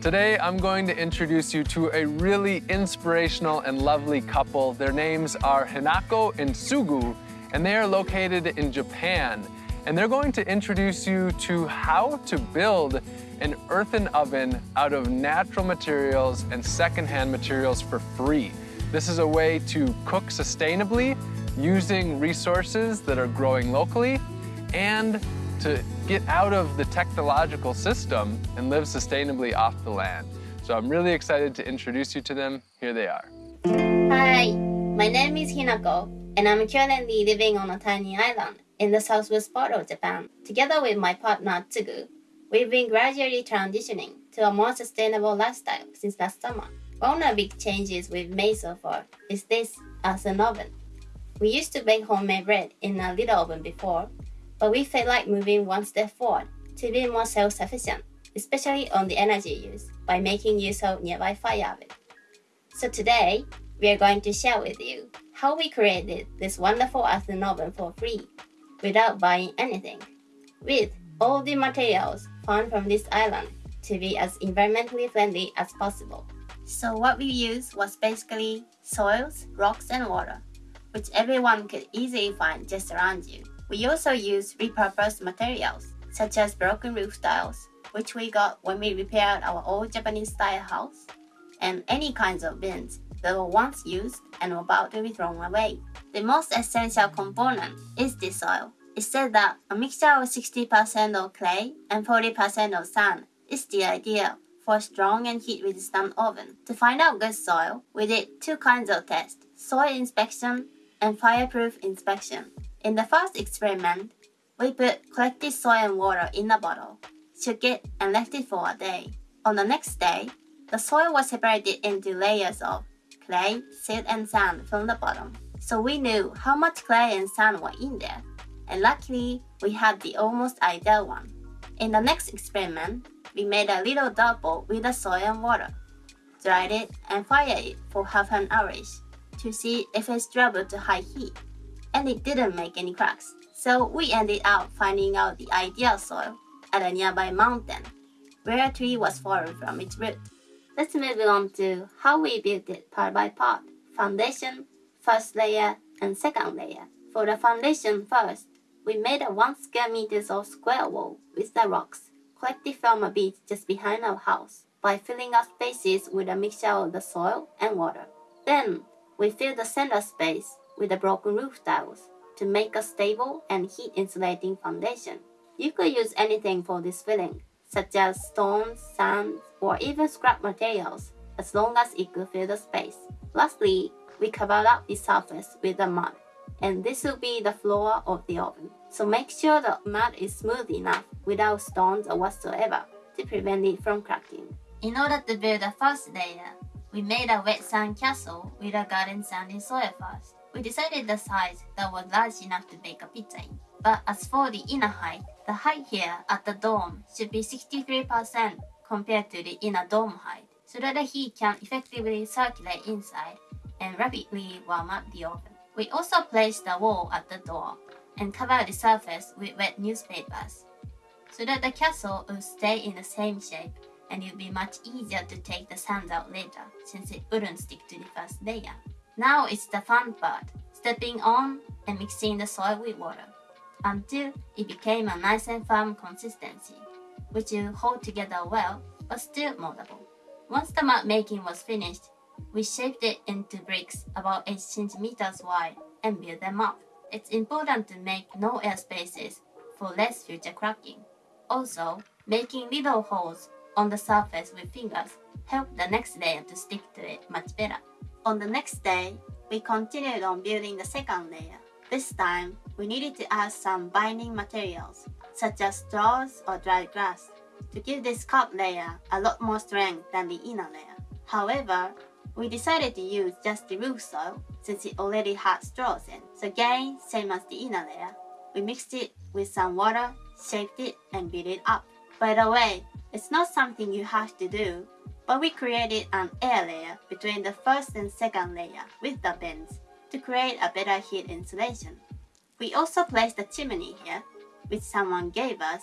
Today, I'm going to introduce you to a really inspirational and lovely couple. Their names are Hinako and Sugu, and they are located in Japan. And they're going to introduce you to how to build an earthen oven out of natural materials and secondhand materials for free. This is a way to cook sustainably using resources that are growing locally and to get out of the technological system and live sustainably off the land. So I'm really excited to introduce you to them. Here they are. Hi, my name is Hinako, and I'm currently living on a tiny island in the southwest part of Japan. Together with my partner Tsugu, we've been gradually transitioning to a more sustainable lifestyle since last summer. One of the big changes we've made so far is this as an oven. We used to bake homemade bread in a little oven before, but we felt like moving one step forward to be more self-sufficient, especially on the energy use by making use of nearby fire oven. So today, we are going to share with you how we created this wonderful earthen oven for free without buying anything, with all the materials found from this island to be as environmentally friendly as possible. So what we used was basically soils, rocks, and water, which everyone could easily find just around you. We also use repurposed materials, such as broken roof tiles, which we got when we repaired our old Japanese-style house, and any kinds of bins that were once used and were about to be thrown away. The most essential component is the soil. It said that a mixture of 60% of clay and 40% of sand is the ideal for a strong and heat-resistant oven. To find out good soil, we did two kinds of tests, soil inspection and fireproof inspection. In the first experiment, we put collected soil and water in a bottle, shook it, and left it for a day. On the next day, the soil was separated into layers of clay, silt, and sand from the bottom. So we knew how much clay and sand were in there, and luckily, we had the almost ideal one. In the next experiment, we made a little dirt ball with the soil and water, dried it, and fired it for half an hour to see if it's struggled to high heat and it didn't make any cracks. So we ended up finding out the ideal soil at a nearby mountain, where a tree was fallen from its root. Let's move on to how we built it part by part. Foundation, first layer, and second layer. For the foundation first, we made a 1 square meters of square wall with the rocks collected from a beach just behind our house by filling up spaces with a mixture of the soil and water. Then, we filled the center space with the broken roof tiles to make a stable and heat insulating foundation. You could use anything for this filling, such as stones, sand, or even scrap materials, as long as it could fill the space. Lastly, we covered up the surface with the mud, and this will be the floor of the oven. So make sure the mud is smooth enough without stones or whatsoever to prevent it from cracking. In order to build the first layer, we made a wet sand castle with a garden sandy soil first. We decided the size that was large enough to bake a pizza in. But as for the inner height, the height here at the dome should be 63% compared to the inner dome height, so that the heat can effectively circulate inside and rapidly warm up the oven. We also placed the wall at the door and covered the surface with wet newspapers, so that the castle would stay in the same shape and it would be much easier to take the sand out later since it wouldn't stick to the first layer. Now it's the fun part, stepping on and mixing the soil with water until it became a nice and firm consistency, which will hold together well but still moldable. Once the mud making was finished, we shaped it into bricks about 8 centimeters wide and built them up. It's important to make no air spaces for less future cracking. Also, making little holes on the surface with fingers help the next layer to stick to it much better. On the next day, we continued on building the second layer. This time, we needed to add some binding materials, such as straws or dried grass, to give this top layer a lot more strength than the inner layer. However, we decided to use just the roof soil since it already had straws in. So again, same as the inner layer, we mixed it with some water, shaped it, and built it up. By the way, it's not something you have to do, but we created an air layer between the first and second layer with the bends to create a better heat insulation. We also placed a chimney here, which someone gave us,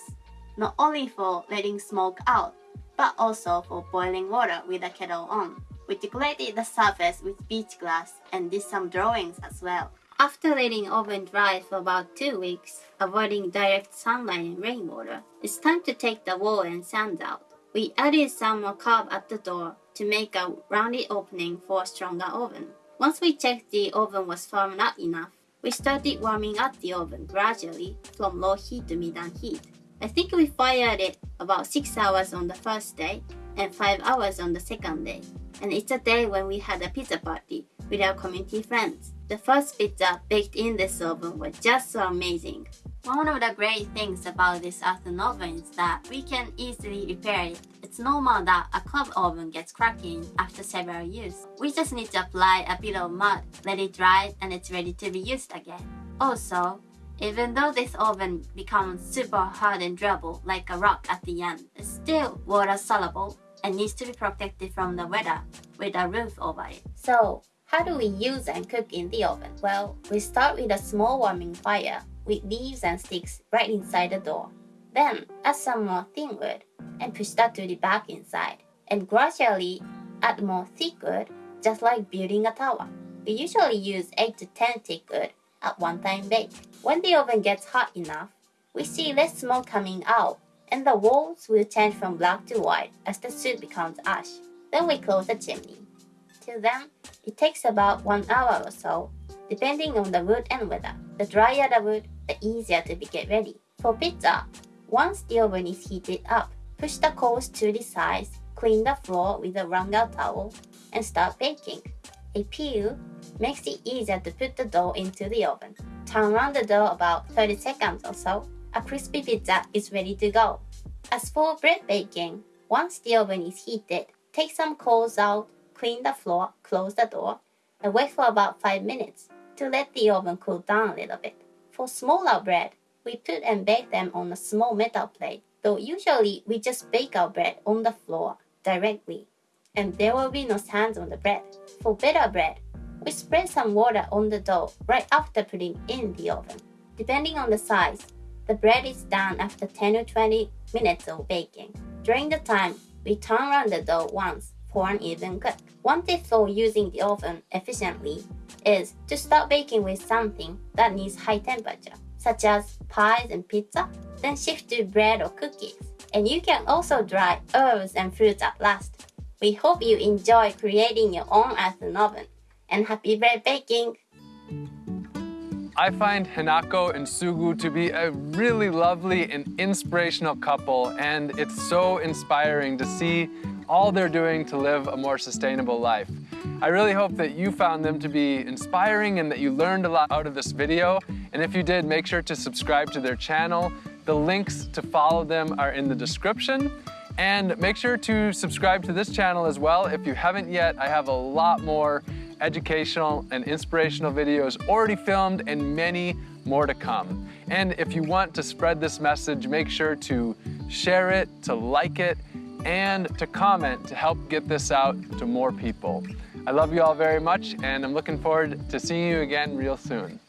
not only for letting smoke out, but also for boiling water with the kettle on. We decorated the surface with beach glass and did some drawings as well. After letting oven dry for about 2 weeks, avoiding direct sunlight and rainwater, it's time to take the wall and sand out. We added some more curve at the door to make a rounded opening for a stronger oven. Once we checked the oven was firm enough, we started warming up the oven gradually from low heat to medium heat. I think we fired it about 6 hours on the first day and 5 hours on the second day. And it's a day when we had a pizza party with our community friends. The first pizza baked in this oven was just so amazing. One of the great things about this earthen oven is that we can easily repair it. It's normal that a cob oven gets cracking after several use. We just need to apply a bit of mud, let it dry, and it's ready to be used again. Also, even though this oven becomes super hard and durable like a rock at the end, it's still water soluble and needs to be protected from the weather with a roof over it. So, how do we use and cook in the oven? Well, we start with a small warming fire with leaves and sticks right inside the door. Then add some more thin wood and push that to the back inside. And gradually add more thick wood, just like building a tower. We usually use 8 to 10 thick wood at one time bake. When the oven gets hot enough, we see less smoke coming out and the walls will change from black to white as the soot becomes ash. Then we close the chimney. Till then, it takes about one hour or so, depending on the wood and weather. The drier the wood, the easier to be get ready. For pizza, once the oven is heated up, push the coals to the sides, clean the floor with a wrung out towel, and start baking. A peel makes it easier to put the dough into the oven. Turn around the dough about 30 seconds or so. A crispy pizza is ready to go. As for bread baking, once the oven is heated, take some coals out, clean the floor, close the door, and wait for about 5 minutes to let the oven cool down a little bit. For smaller bread, we put and bake them on a small metal plate, though usually we just bake our bread on the floor directly, and there will be no sands on the bread. For better bread, we spread some water on the dough right after putting in the oven. Depending on the size, the bread is done after 10 or 20 minutes of baking. During the time, we turn around the dough once an even cook. One tip for using the oven efficiently is to start baking with something that needs high temperature, such as pies and pizza, then shift to bread or cookies. And you can also dry herbs and fruits at last. We hope you enjoy creating your own earthen oven, and happy bread baking! I find Hinako and Sugu to be a really lovely and inspirational couple, and it's so inspiring to see all they're doing to live a more sustainable life. I really hope that you found them to be inspiring and that you learned a lot out of this video. And if you did, make sure to subscribe to their channel. The links to follow them are in the description. And make sure to subscribe to this channel as well. If you haven't yet, I have a lot more educational and inspirational videos already filmed and many more to come. And if you want to spread this message, make sure to share it, to like it, and to comment to help get this out to more people. I love you all very much, and I'm looking forward to seeing you again real soon.